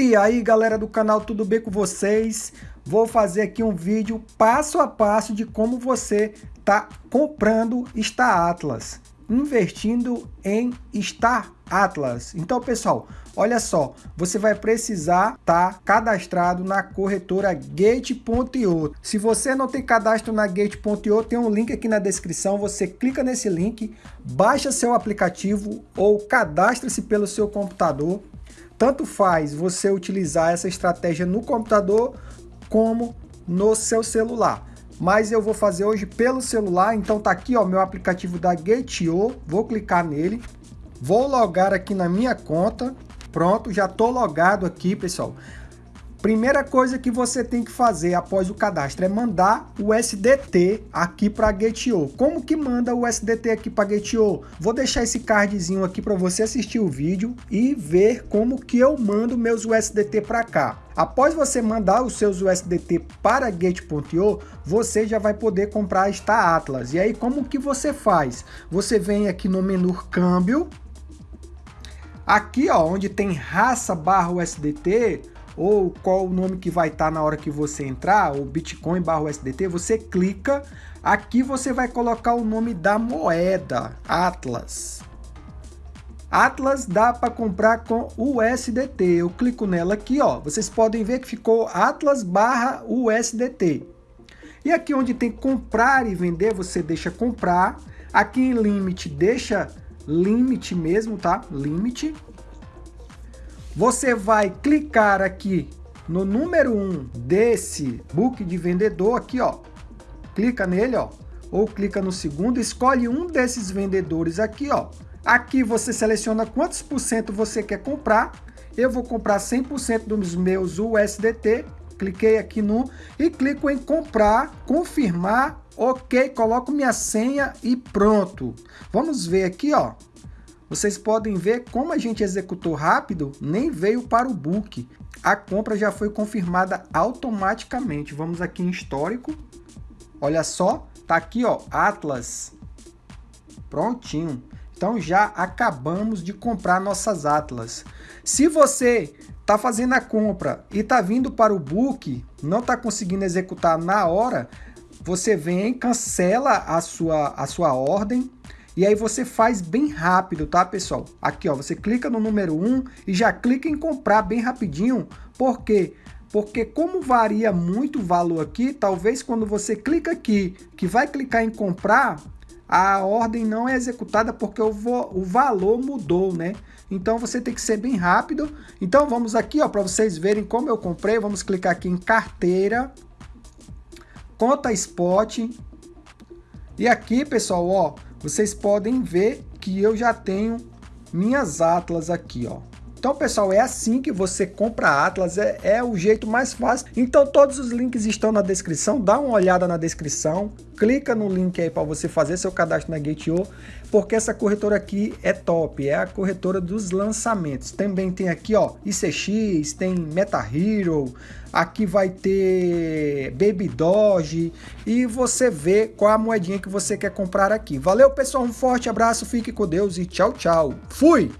E aí galera do canal, tudo bem com vocês? Vou fazer aqui um vídeo passo a passo de como você tá comprando Star Atlas, investindo em Star Atlas. Então pessoal, olha só, você vai precisar estar tá cadastrado na corretora Gate.io. Se você não tem cadastro na Gate.io, tem um link aqui na descrição, você clica nesse link, baixa seu aplicativo ou cadastre-se pelo seu computador tanto faz você utilizar essa estratégia no computador como no seu celular. Mas eu vou fazer hoje pelo celular, então tá aqui ó, meu aplicativo da Gate.io, vou clicar nele, vou logar aqui na minha conta, pronto, já tô logado aqui pessoal. Primeira coisa que você tem que fazer após o cadastro é mandar o SDT aqui para a Gate.io. Como que manda o SDT aqui para a Gate.io? Vou deixar esse cardzinho aqui para você assistir o vídeo e ver como que eu mando meus USDT para cá. Após você mandar os seus USDT para Gate.io, você já vai poder comprar esta Atlas. E aí como que você faz? Você vem aqui no menu câmbio, aqui ó, onde tem raça barra USDT, ou qual o nome que vai estar tá na hora que você entrar, ou Bitcoin barra USDT, você clica, aqui você vai colocar o nome da moeda, Atlas. Atlas dá para comprar com USDT, eu clico nela aqui, ó, vocês podem ver que ficou Atlas barra USDT. E aqui onde tem comprar e vender, você deixa comprar, aqui em limite deixa limite mesmo, tá? Limite. Você vai clicar aqui no número 1 um desse book de vendedor aqui, ó. Clica nele, ó. Ou clica no segundo, escolhe um desses vendedores aqui, ó. Aqui você seleciona quantos por cento você quer comprar. Eu vou comprar 100% dos meus USDT. Cliquei aqui no e clico em comprar, confirmar, ok, coloco minha senha e pronto. Vamos ver aqui, ó. Vocês podem ver como a gente executou rápido, nem veio para o book. A compra já foi confirmada automaticamente. Vamos aqui em histórico. Olha só, tá aqui ó, Atlas. Prontinho. Então já acabamos de comprar nossas Atlas. Se você está fazendo a compra e está vindo para o book, não está conseguindo executar na hora, você vem, cancela a sua, a sua ordem, e aí você faz bem rápido, tá, pessoal? Aqui, ó, você clica no número 1 e já clica em comprar bem rapidinho. Por quê? Porque como varia muito o valor aqui, talvez quando você clica aqui, que vai clicar em comprar, a ordem não é executada porque o, o valor mudou, né? Então você tem que ser bem rápido. Então vamos aqui, ó, para vocês verem como eu comprei, vamos clicar aqui em carteira, conta spot. E aqui, pessoal, ó, vocês podem ver que eu já tenho minhas Atlas aqui, ó. Então, pessoal, é assim que você compra Atlas, é, é, o jeito mais fácil. Então, todos os links estão na descrição, dá uma olhada na descrição, clica no link aí para você fazer seu cadastro na Gate.io, porque essa corretora aqui é top, é a corretora dos lançamentos. Também tem aqui, ó, ICX, tem Meta Hero, aqui vai ter Baby Doge, e você vê qual a moedinha que você quer comprar aqui. Valeu, pessoal, um forte abraço, fique com Deus e tchau, tchau. Fui!